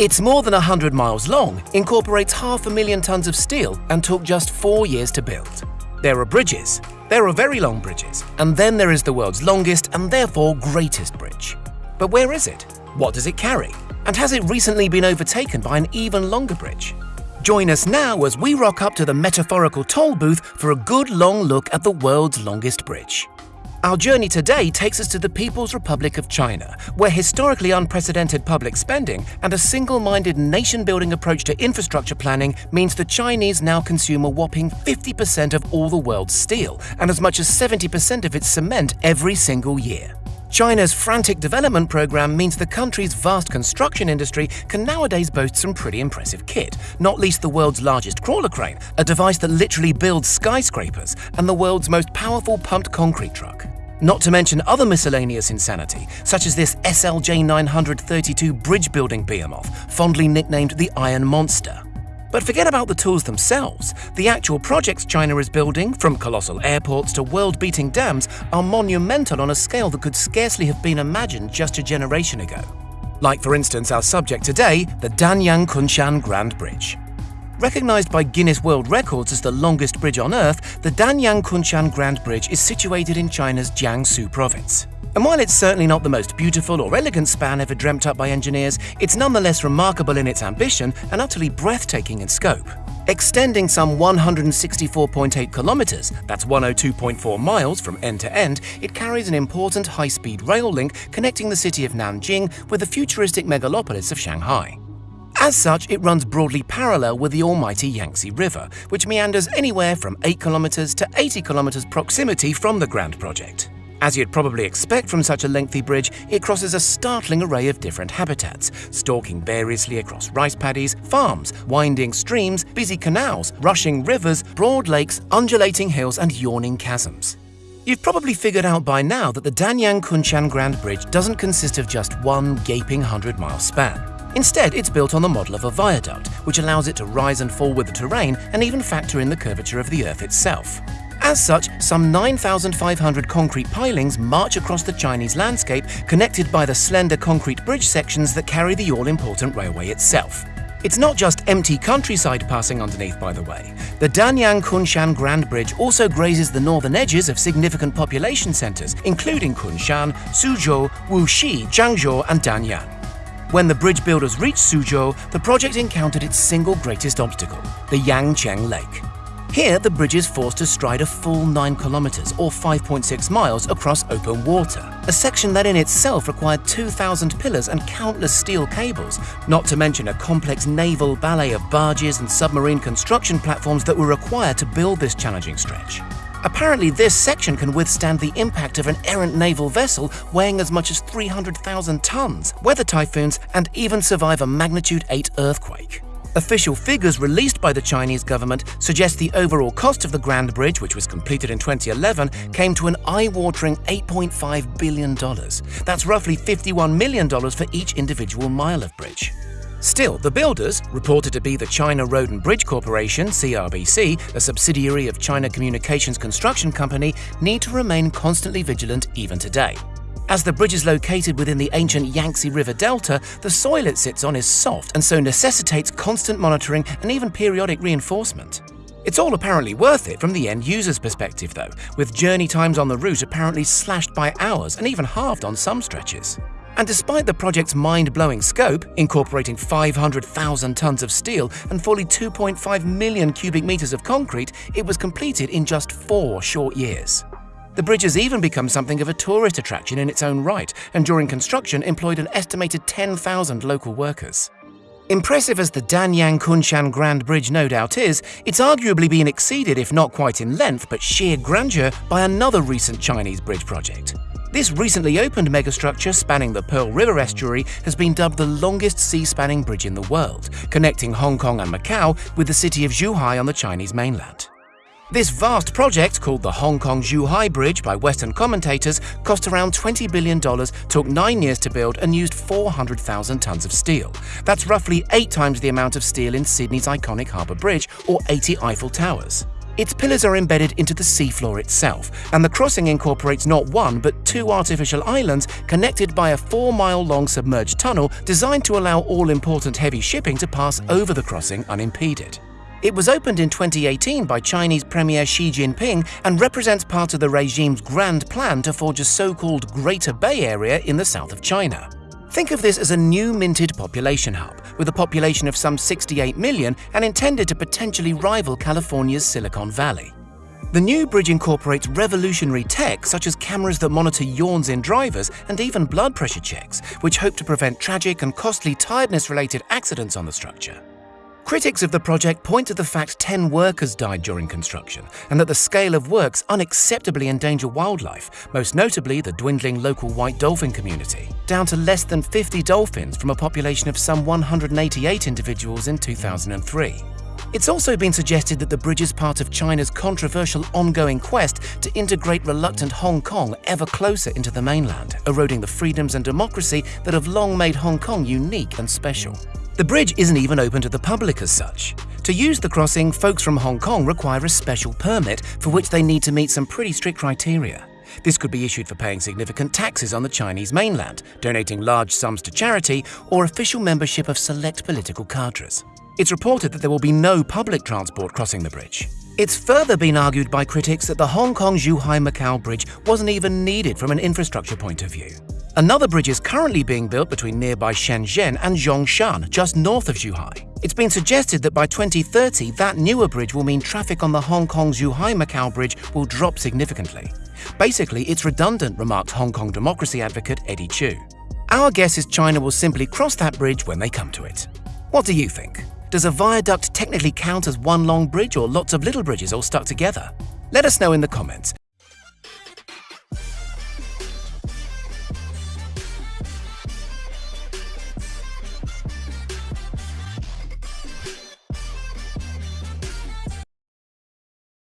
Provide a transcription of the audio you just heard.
It's more than 100 miles long, incorporates half a million tons of steel, and took just four years to build. There are bridges. There are very long bridges. And then there is the world's longest and therefore greatest bridge. But where is it? What does it carry? And has it recently been overtaken by an even longer bridge? Join us now as we rock up to the metaphorical toll booth for a good long look at the world's longest bridge. Our journey today takes us to the People's Republic of China, where historically unprecedented public spending and a single-minded nation-building approach to infrastructure planning means the Chinese now consume a whopping 50% of all the world's steel and as much as 70% of its cement every single year. China's frantic development program means the country's vast construction industry can nowadays boast some pretty impressive kit, not least the world's largest crawler crane, a device that literally builds skyscrapers, and the world's most powerful pumped concrete truck. Not to mention other miscellaneous insanity, such as this SLJ 932 bridge building behemoth, fondly nicknamed the Iron Monster. But forget about the tools themselves. The actual projects China is building, from colossal airports to world-beating dams, are monumental on a scale that could scarcely have been imagined just a generation ago. Like, for instance, our subject today, the Danyang Kunshan Grand Bridge. Recognized by Guinness World Records as the longest bridge on Earth, the Danyang Kunshan Grand Bridge is situated in China's Jiangsu province. And while it's certainly not the most beautiful or elegant span ever dreamt up by engineers, it's nonetheless remarkable in its ambition and utterly breathtaking in scope. Extending some 164.8 kilometers, that's 102.4 miles from end to end, it carries an important high-speed rail link connecting the city of Nanjing with the futuristic megalopolis of Shanghai. As such, it runs broadly parallel with the almighty Yangtze River, which meanders anywhere from 8 kilometers to 80 kilometers proximity from the Grand Project. As you'd probably expect from such a lengthy bridge, it crosses a startling array of different habitats, stalking variously across rice paddies, farms, winding streams, busy canals, rushing rivers, broad lakes, undulating hills and yawning chasms. You've probably figured out by now that the Danyang Kunshan Grand Bridge doesn't consist of just one gaping 100-mile span. Instead, it's built on the model of a viaduct, which allows it to rise and fall with the terrain and even factor in the curvature of the Earth itself. As such, some 9,500 concrete pilings march across the Chinese landscape, connected by the slender concrete bridge sections that carry the all-important railway itself. It's not just empty countryside passing underneath, by the way. The Danyang Kunshan Grand Bridge also grazes the northern edges of significant population centers, including Kunshan, Suzhou, Wuxi, Changzhou, and Danyang. When the bridge builders reached Suzhou, the project encountered its single greatest obstacle, the Yangcheng Lake. Here, the bridge is forced to stride a full 9 kilometers or 5.6 miles across open water, a section that in itself required 2,000 pillars and countless steel cables, not to mention a complex naval ballet of barges and submarine construction platforms that were required to build this challenging stretch. Apparently, this section can withstand the impact of an errant naval vessel weighing as much as 300,000 tons, weather typhoons, and even survive a magnitude 8 earthquake. Official figures released by the Chinese government suggest the overall cost of the Grand Bridge, which was completed in 2011, came to an eye-watering $8.5 billion. That's roughly $51 million for each individual mile of bridge. Still, the builders, reported to be the China Road and Bridge Corporation, CRBC, a subsidiary of China Communications Construction Company, need to remain constantly vigilant even today. As the bridge is located within the ancient Yangtze River Delta, the soil it sits on is soft and so necessitates constant monitoring and even periodic reinforcement. It's all apparently worth it from the end user's perspective though, with journey times on the route apparently slashed by hours and even halved on some stretches. And despite the project's mind-blowing scope, incorporating 500,000 tons of steel and fully 2.5 million cubic meters of concrete, it was completed in just four short years. The bridge has even become something of a tourist attraction in its own right, and during construction employed an estimated 10,000 local workers. Impressive as the Danyang Kunshan Grand Bridge no doubt is, it's arguably been exceeded if not quite in length but sheer grandeur by another recent Chinese bridge project. This recently opened megastructure spanning the Pearl River estuary has been dubbed the longest sea-spanning bridge in the world, connecting Hong Kong and Macau with the city of Zhuhai on the Chinese mainland. This vast project, called the Hong Kong-Zhuhai Bridge by Western commentators, cost around $20 billion, took nine years to build and used 400,000 tons of steel. That's roughly eight times the amount of steel in Sydney's iconic Harbour Bridge or 80 Eiffel Towers. Its pillars are embedded into the seafloor itself, and the crossing incorporates not one but two artificial islands connected by a four mile long submerged tunnel designed to allow all important heavy shipping to pass over the crossing unimpeded. It was opened in 2018 by Chinese Premier Xi Jinping and represents part of the regime's grand plan to forge a so called Greater Bay Area in the south of China. Think of this as a new minted population hub, with a population of some 68 million and intended to potentially rival California's Silicon Valley. The new bridge incorporates revolutionary tech such as cameras that monitor yawns in drivers and even blood pressure checks, which hope to prevent tragic and costly tiredness-related accidents on the structure. Critics of the project point to the fact 10 workers died during construction and that the scale of works unacceptably endanger wildlife, most notably the dwindling local white dolphin community, down to less than 50 dolphins from a population of some 188 individuals in 2003. It's also been suggested that the bridge is part of China's controversial ongoing quest to integrate reluctant Hong Kong ever closer into the mainland, eroding the freedoms and democracy that have long made Hong Kong unique and special. The bridge isn't even open to the public as such. To use the crossing, folks from Hong Kong require a special permit for which they need to meet some pretty strict criteria. This could be issued for paying significant taxes on the Chinese mainland, donating large sums to charity, or official membership of select political cadres. It's reported that there will be no public transport crossing the bridge. It's further been argued by critics that the Hong Kong-Zhuhai-Macau Bridge wasn't even needed from an infrastructure point of view. Another bridge is currently being built between nearby Shenzhen and Zhongshan, just north of Zhuhai. It's been suggested that by 2030, that newer bridge will mean traffic on the Hong Kong-Zhuhai-Macau bridge will drop significantly. Basically, it's redundant, remarked Hong Kong democracy advocate Eddie Chu. Our guess is China will simply cross that bridge when they come to it. What do you think? Does a viaduct technically count as one long bridge or lots of little bridges all stuck together? Let us know in the comments.